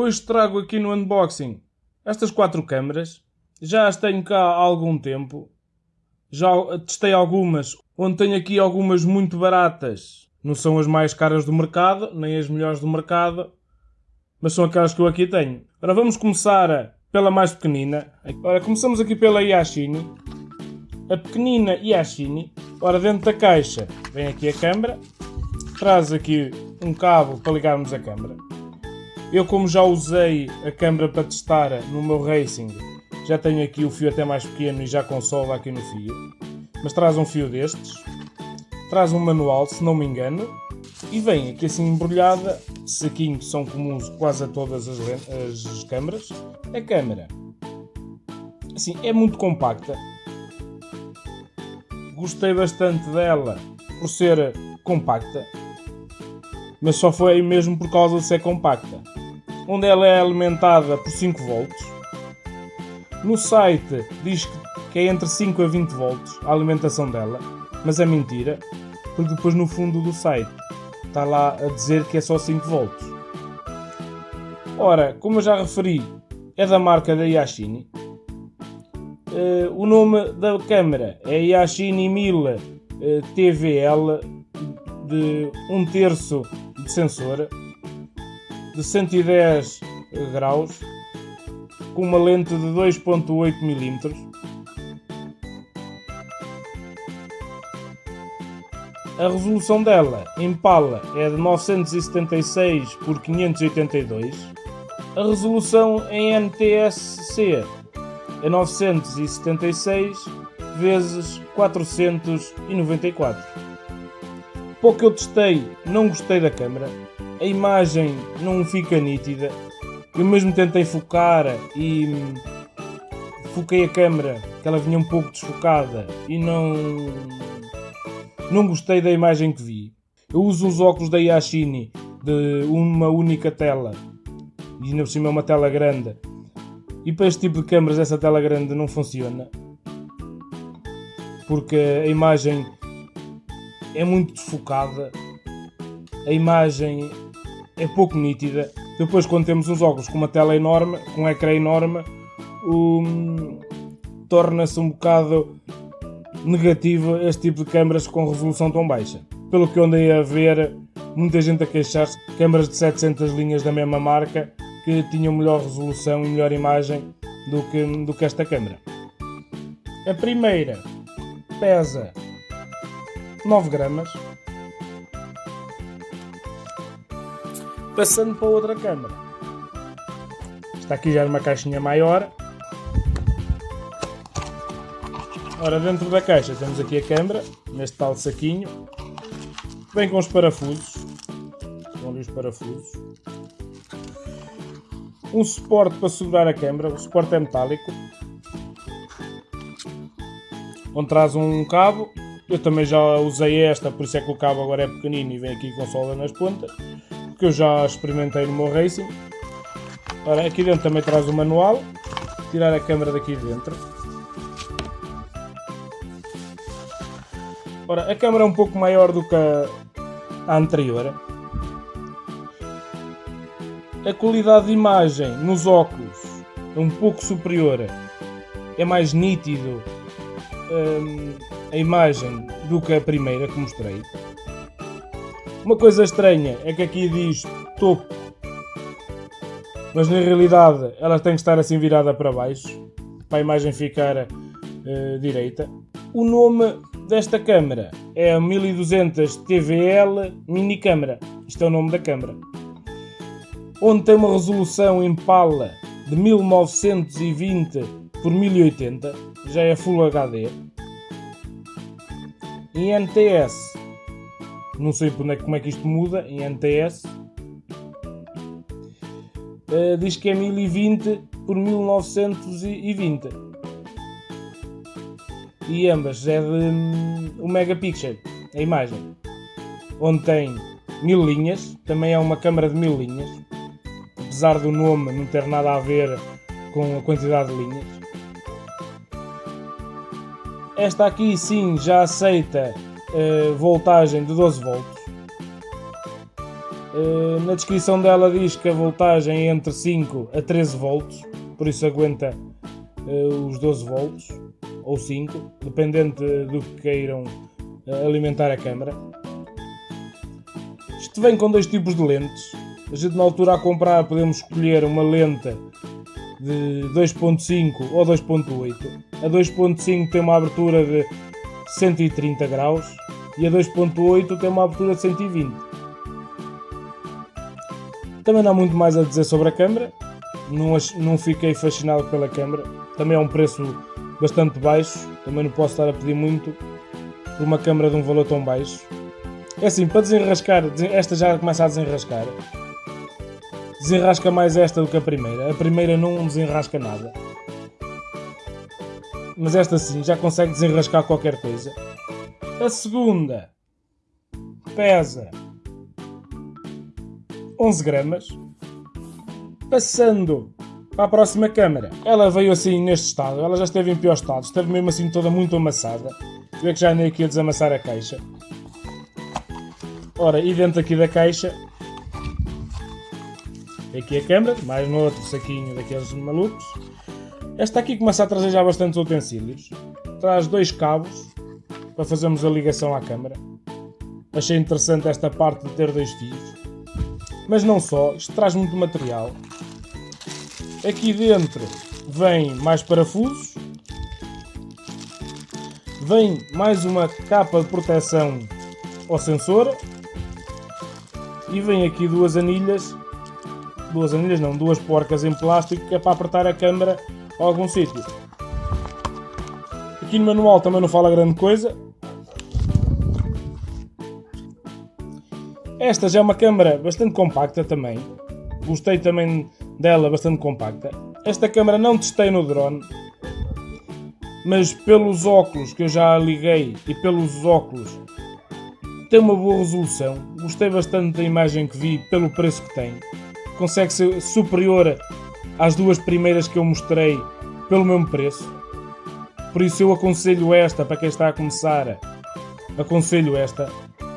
Hoje trago aqui no unboxing estas quatro câmaras. Já as tenho cá há algum tempo. Já testei algumas, onde tenho aqui algumas muito baratas. Não são as mais caras do mercado, nem as melhores do mercado, mas são aquelas que eu aqui tenho. Ora, vamos começar pela mais pequenina. Ora, começamos aqui pela Yashini. A pequenina Yashini. Ora, dentro da caixa vem aqui a câmera. Traz aqui um cabo para ligarmos a câmera. Eu como já usei a câmera para testar no meu Racing, já tenho aqui o fio até mais pequeno e já com solda aqui no fio. Mas traz um fio destes, traz um manual, se não me engano, e vem aqui assim embrulhada, saquinho que são comuns quase a todas as, as câmaras, a câmera. Assim, é muito compacta. Gostei bastante dela por ser compacta, mas só foi mesmo por causa de ser compacta onde ela é alimentada por 5 volts. No site diz que é entre 5 a 20 volts a alimentação dela, mas é mentira, porque depois no fundo do site está lá a dizer que é só 5 volts. Ora, como eu já referi, é da marca da Yashini. Uh, o nome da câmera é Yashini 1000 uh, TVL de 1 um terço de sensor de 110 graus com uma lente de 2.8 mm. A resolução dela em pala é de 976 por 582. A resolução em NTSC é 976 vezes 494. Pouco eu testei, não gostei da câmera a imagem não fica nítida. Eu mesmo tentei focar e foquei a câmera, que ela vinha um pouco desfocada e não não gostei da imagem que vi. Eu uso os óculos da Yashini de uma única tela e ainda por cima é uma tela grande. E para este tipo de câmeras essa tela grande não funciona porque a imagem é muito desfocada, a imagem é pouco nítida. Depois, quando temos uns óculos com uma tela enorme, com um ecrã enorme, um, torna-se um bocado negativo este tipo de câmaras com resolução tão baixa. Pelo que eu andei a ver, muita gente a queixar-se de câmaras de 700 linhas da mesma marca que tinham melhor resolução e melhor imagem do que, do que esta câmera. A primeira pesa 9 gramas, passando para outra câmara. Está aqui já numa caixinha maior. Ora, dentro da caixa temos aqui a câmara, neste tal saquinho. Vem com os parafusos. Estão ali os parafusos. Um suporte para segurar a câmara. O suporte é metálico. Onde traz um cabo. Eu também já usei esta, por isso é que o cabo agora é pequenino e vem aqui com solda nas pontas que eu já experimentei no meu Racing. Ora, aqui dentro também traz o manual. Tirar a câmera daqui dentro. Ora, a câmera é um pouco maior do que a, anterior. A qualidade de imagem nos óculos é um pouco superior. É mais nítido hum, a imagem do que a primeira que mostrei. Uma coisa estranha é que aqui diz topo, mas na realidade ela tem que estar assim virada para baixo, para a imagem ficar uh, direita. O nome desta câmera é a 1200 TVL Mini Câmara. Isto é o nome da câmera. Onde tem uma resolução em pala de 1920 por 1080, já é Full HD. Em NTS não sei é, como é que isto muda em NTS. Uh, diz que é 1020 por 1920. E ambas é de um, um megapixel, a imagem. Onde tem mil linhas, também é uma câmara de mil linhas. Apesar do nome não ter nada a ver com a quantidade de linhas. Esta aqui sim já aceita voltagem de 12 volts. Uh, na descrição dela diz que a voltagem é entre 5 a 13 volts, por isso aguenta uh, os 12 volts ou 5, dependente do que queiram uh, alimentar a câmera. Isto vem com dois tipos de lentes. A gente na altura a comprar podemos escolher uma lente de 2.5 ou 2.8. A 2.5 tem uma abertura de 130 graus e a 2.8 tem uma abertura de 120. Também não há muito mais a dizer sobre a câmera. Não, não fiquei fascinado pela câmera. Também é um preço bastante baixo. Também não posso estar a pedir muito por uma câmera de um valor tão baixo. É assim, para desenrascar, esta já começa a desenrascar. Desenrasca mais esta do que a primeira. A primeira não desenrasca nada. Mas esta sim, já consegue desenrascar qualquer coisa. A segunda pesa 11 gramas. Passando para a próxima câmara. Ela veio assim neste estado. Ela já esteve em pior estado. Esteve mesmo assim toda muito amassada. Vê que já andei aqui a desamassar a caixa. Ora, e dentro aqui da caixa aqui a câmera, mais no outro saquinho daqueles malucos. Esta aqui começa a trazer já bastantes utensílios. Traz dois cabos para fazermos a ligação à câmera. Achei interessante esta parte de ter dois fios. Mas não só, isto traz muito material. Aqui dentro vem mais parafusos. Vem mais uma capa de proteção ao sensor e vem aqui duas anilhas, duas anilhas não, duas porcas em plástico que é para apertar a câmera a algum sítio. Aqui no manual também não fala grande coisa. Esta já é uma câmera bastante compacta também. Gostei também dela, bastante compacta. Esta câmera não testei no drone, mas pelos óculos que eu já liguei e pelos óculos tem uma boa resolução. Gostei bastante da imagem que vi pelo preço que tem. Consegue ser superior às duas primeiras que eu mostrei pelo mesmo preço. Por isso eu aconselho esta para quem está a começar. Aconselho esta.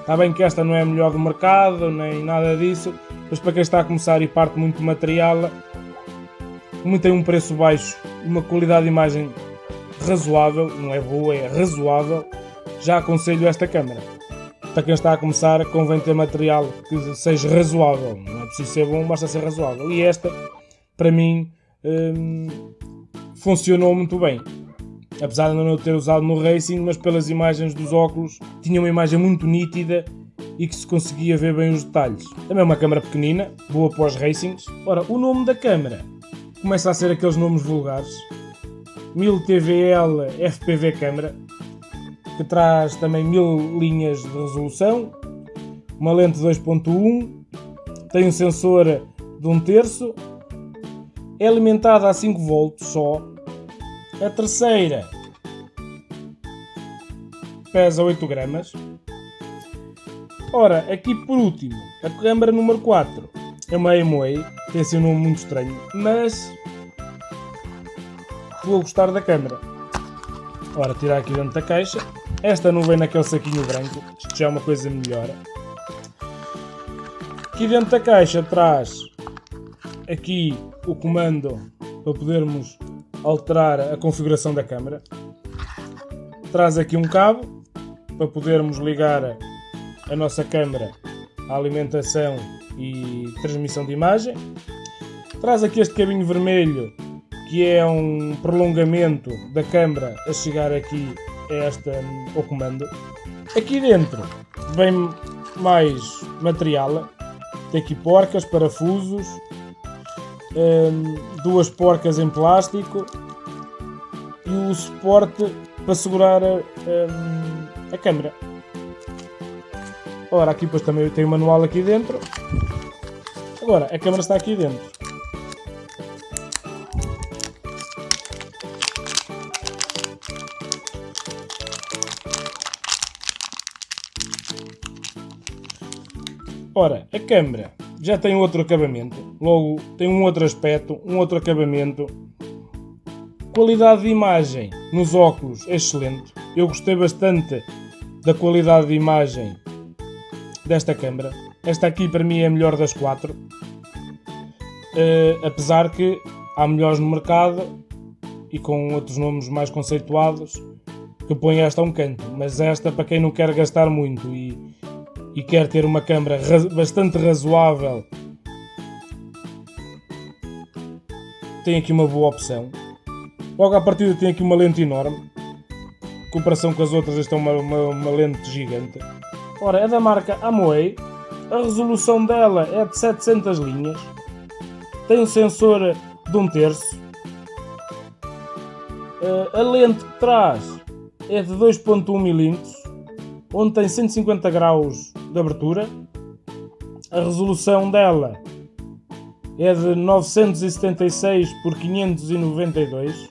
Está bem que esta não é a melhor do mercado, nem nada disso, mas para quem está a começar e parte muito material, como tem um preço baixo uma qualidade de imagem razoável, não é boa, é razoável, já aconselho esta câmera para quem está a começar, convém ter material que seja razoável. Não é preciso ser bom, basta ser razoável. E esta, para mim, hum, funcionou muito bem. Apesar de não ter usado no racing, mas pelas imagens dos óculos, tinha uma imagem muito nítida e que se conseguia ver bem os detalhes. Também é uma câmera pequenina, boa para os racings. Ora, o nome da câmera começa a ser aqueles nomes vulgares. 1000 TVL FPV câmera, que traz também mil linhas de resolução, uma lente 2.1, tem um sensor de um terço, é alimentada a 5 volts só. A terceira pesa 8 gramas. Ora, aqui por último, a câmara número 4 é uma Amway, tem assim um nome muito estranho, mas vou gostar da câmera. Ora, tirar aqui dentro da caixa. Esta não vem naquele saquinho branco, isto já é uma coisa melhor. Aqui dentro da caixa traz aqui o comando para podermos alterar a configuração da câmera. Traz aqui um cabo para podermos ligar a nossa câmera à alimentação e transmissão de imagem. Traz aqui este cabinho vermelho que é um prolongamento da câmera a chegar aqui esta, ao comando. Aqui dentro vem mais material. Tem aqui porcas, parafusos, hum, duas porcas em plástico e o suporte para segurar a, hum, a câmera. Ora, aqui depois também tem o manual aqui dentro. Agora, a câmera está aqui dentro. Ora, a câmera já tem outro acabamento, logo tem um outro aspecto, um outro acabamento. Qualidade de imagem nos óculos é excelente. Eu gostei bastante da qualidade de imagem desta câmera. Esta aqui para mim é a melhor das quatro. Uh, apesar que há melhores no mercado e com outros nomes mais conceituados que põem esta a um canto. Mas esta, para quem não quer gastar muito e, e quer ter uma câmera bastante razoável, tem aqui uma boa opção. Logo à partida tem aqui uma lente enorme. Em comparação com as outras, esta é uma, uma, uma lente gigante. Ora, é da marca Amway. A resolução dela é de 700 linhas. Tem um sensor de um terço. Uh, a lente que traz é de 2.1 mm, onde tem 150 graus de abertura. A resolução dela é de 976 por 592.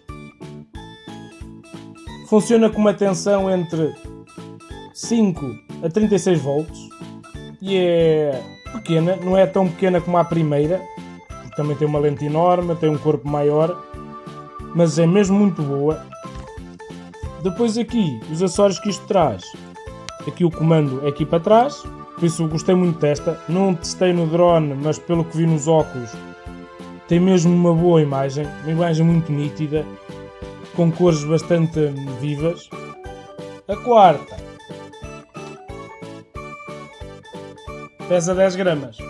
Funciona com uma tensão entre 5 a 36 volts e é pequena, não é tão pequena como a primeira, também tem uma lente enorme, tem um corpo maior, mas é mesmo muito boa. Depois aqui, os acessórios que isto traz. Aqui o comando é aqui para trás, por isso gostei muito desta. Não testei no drone, mas pelo que vi nos óculos, tem mesmo uma boa imagem, uma imagem muito nítida, com cores bastante vivas. A quarta pesa 10 gramas.